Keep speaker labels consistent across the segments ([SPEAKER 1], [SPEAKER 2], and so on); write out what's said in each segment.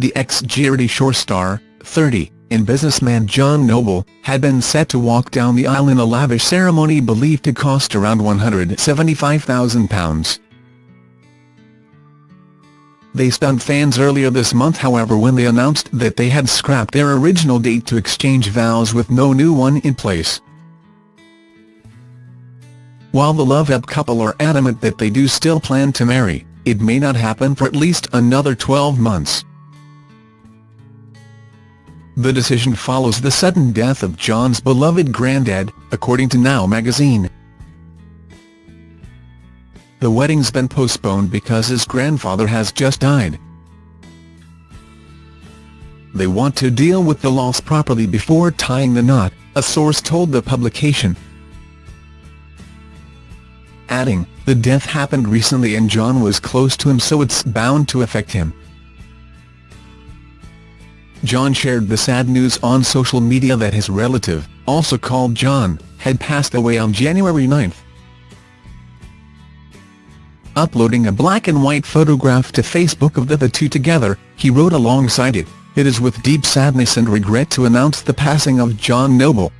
[SPEAKER 1] the ex-Geordie Shore star, 30, and businessman John Noble, had been set to walk down the aisle in a lavish ceremony believed to cost around £175,000. They stunned fans earlier this month however when they announced that they had scrapped their original date to exchange vows with no new one in place. While the Love Up couple are adamant that they do still plan to marry, it may not happen for at least another 12 months. The decision follows the sudden death of John's beloved granddad, according to Now magazine. The wedding's been postponed because his grandfather has just died. They want to deal with the loss properly before tying the knot, a source told the publication adding, the death happened recently and John was close to him so it's bound to affect him. John shared the sad news on social media that his relative, also called John, had passed away on January 9. Uploading a black-and-white photograph to Facebook of the, the two together, he wrote alongside it, It is with deep sadness and regret to announce the passing of John Noble.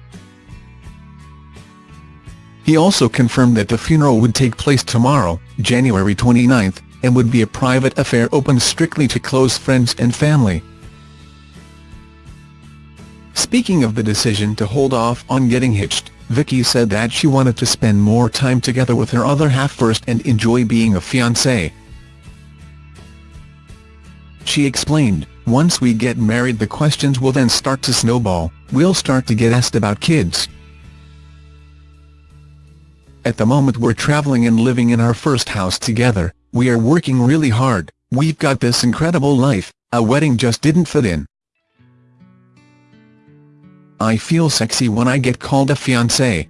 [SPEAKER 1] He also confirmed that the funeral would take place tomorrow, January 29, and would be a private affair open strictly to close friends and family. Speaking of the decision to hold off on getting hitched, Vicky said that she wanted to spend more time together with her other half first and enjoy being a fiancée. She explained, once we get married the questions will then start to snowball, we'll start to get asked about kids, at the moment we're travelling and living in our first house together, we are working really hard, we've got this incredible life, a wedding just didn't fit in. I feel sexy when I get called a fiancé.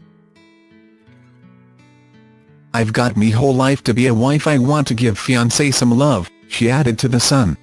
[SPEAKER 1] I've got me whole life to be a wife I want to give fiancé some love, she added to The Sun.